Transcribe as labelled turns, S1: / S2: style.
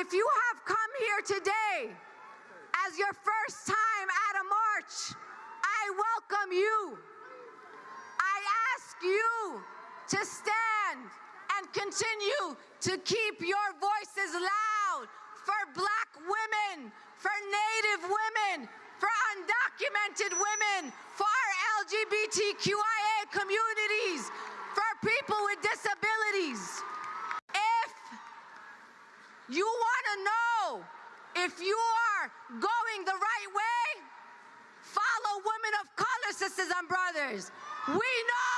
S1: if you have come here today as your first time at a march, I welcome you. I ask you to stand and continue to keep your voices loud for black women, for native women, for undocumented women, for our LGBTQIA communities, for people with disabilities. If you want to know if you are going the right way, follow women of color, sisters and brothers. We know